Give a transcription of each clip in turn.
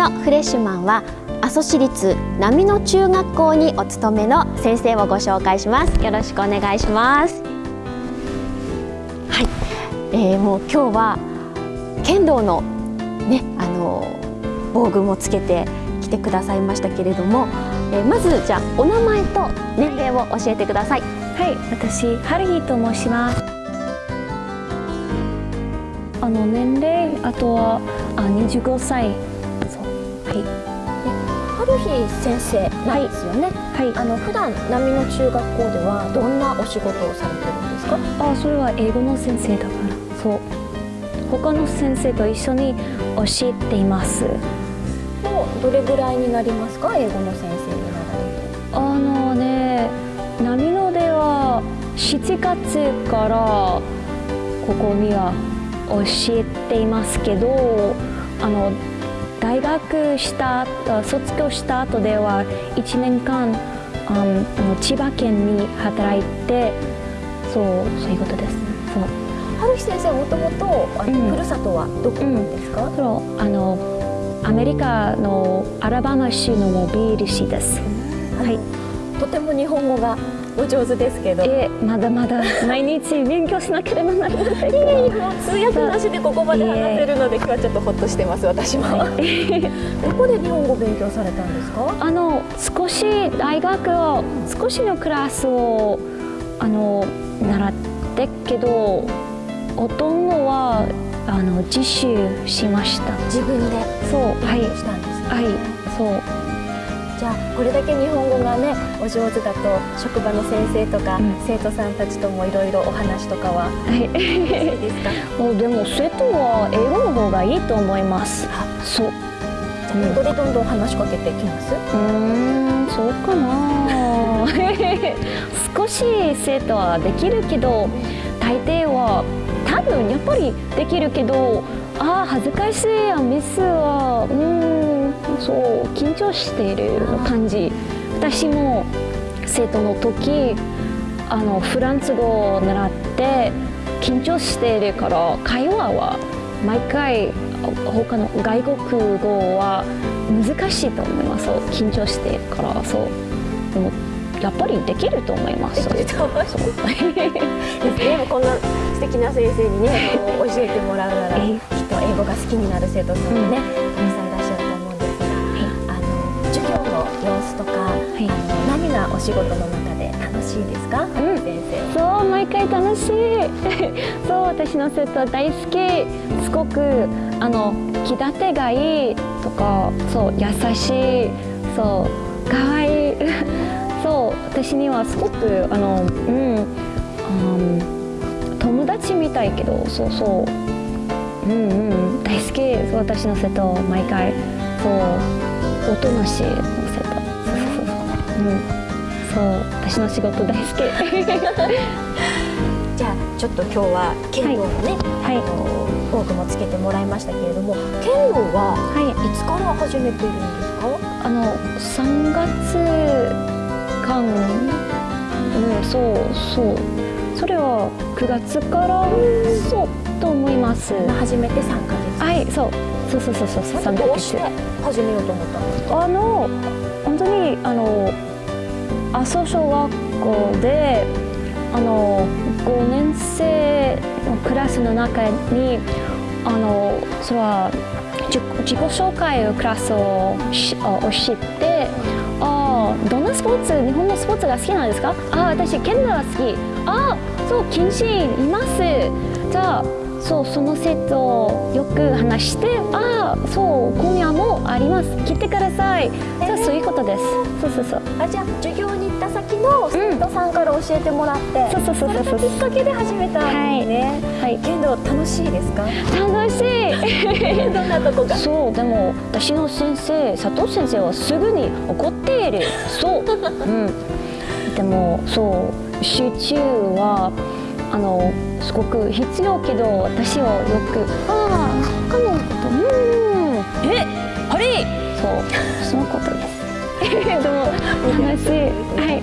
のフレッシュマンは阿蘇市立波野中学校にお勤めの先生をご紹介します。よろしくお願いします。はい、えー、もう今日は剣道のねあの防具もつけて来てくださいましたけれども、えー、まずじゃあお名前と年齢を教えてください。はい。私春日と申します。あの年齢あとはあ25歳。はい春日先生なんですよね。はい。あの普段波の中学校ではどんなお仕事をされてるんですか？あ、それは英語の先生だから。そう。他の先生と一緒に教えています。もうどれぐらいになりますか、英語の先生になら。あのね、波のでは7月からここには教えていますけど、あの大学した卒業した後では1年間あの千葉県に働いてそうそういうことです。そう。春日先生もともとふるさとはどこなんですか、うん、そうあのアメリカのアラバマ州のモビール市です、はい。とても日本語がお上手ですけど。えまだまだ 毎日勉強しなければならないいえい通訳なしでここまで話せるので今日はちょっとほっとしてます私も。どこで日本語勉強されたんですか？あの少し大学を少しのクラスをあの習ってけどほとんどはあの自習しました。自分でそうはい。したんです、ね、はいそうじゃあこれだけ日本語がねお上手だと職場の先生とか、うん、生徒さんたちともいろいろお話とかは、はい、いですか？もうでも生徒は英語の方がいいと思います。そう。英語でどんどん話しかけてきます？うんそうかな。少し生徒はできるけど大抵は多分やっぱりできるけどああ恥ずかしいやミスはうんそう緊張している感じ私も生徒の時あのフランス語を習って緊張しているから会話は毎回他の外国語は難しいと思います緊張しているからそうでもやっぱりできると思います。できると思います。でもこんな素敵な先生にね教えてもらうなら英語が好きになる生徒さんもね、たくさんいらっしゃると思うんですが、あの授業の様子とか、あの何がお仕事の中で楽しいですか、うん、先生。そう毎回楽しい。そう私の生徒大好き。すごくあの気立てがいいとかそう優しい。そう可愛い。そう私にはすごくあのうん、うん、友達みたいけどそうそう。うんうん大好き私の生徒毎回そうおとなしいの生徒そうそうそううん。そう私の仕事大好き。じゃあちょっと今日は剣道のね、はい、あの多くもつけてもらいましたけれども剣道はい。つから始めているんですか、あの3月間。うんそうそう。それは9月から？そうと思います。初めて3ヶ月。はいそう。そうそうそうそう。3ヶ月。始めようと思ったんですかあの本当にあの阿蘇小学校であの5年生のクラスの中にあのそれは自己紹介のクラスを教えてあどんなスポーツ日本のスポーツが好きなんですか？あ私剣道が好き。あそう謹慎います。じゃあそうその生徒をよく話してあそう今夜もあります。来てください。じゃあそういうことです。そうそうそう。あじゃあ授業に行った先の生徒さんから教えてもらって、うん、そうそうそうそう。それがきっかけで始めたんね。はい、はい、剣道楽しいですか？楽しい。どんなとこかそうでも私の先生佐藤先生はすぐに怒っている。そう。うん。でもそう集中はあのすごく必要けど私はよく。ああ他のこと。うん。えハリー。そうそのことです。でも楽しいはい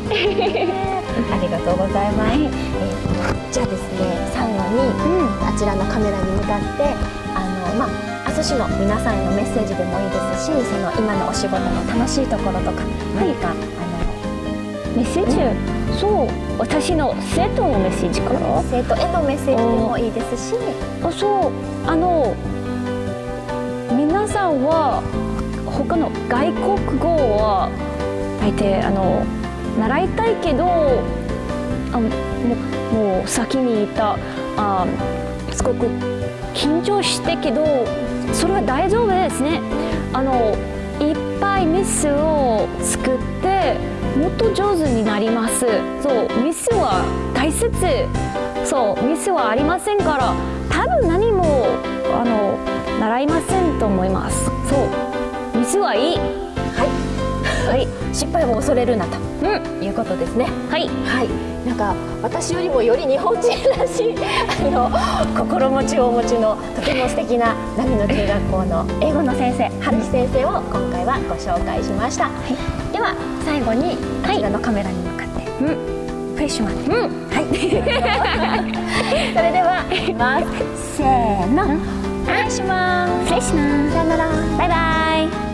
ありがとうございます、はい、えー、じゃあですね最後に、うん、あちらのカメラに向かってあのまあ阿蘇阿蘇市の皆さんへのメッセージでもいいですしその今のお仕事の楽しいところとか何か、あメッセージ、そう私の生徒のメッセージから？の生徒へのメッセージでもいいですし。あそうあの皆さんは他の外国語は大抵あの習いたいけどあもうもう先に言ったあすごく緊張してけどそれは大丈夫ですね。あのいっぱいミスを作ってもっと上手になります。そうミスは大切。そうミスはありませんから多分何もあの習いませんと思います。そうミスはいい。はい。はい。失敗を恐れるなと。うん。いうことですね。はい。はい。なんか私よりもより日本人らしいあの心持ちをお持ちのとても素敵な波の中学校の英語の先生春樹先生を今回はご紹介しました、では最後にこちらのカメラに向かって、うん。フレッシュマンうん。はい。それではせーの。お願いします。失礼します。さよなら。バイバイ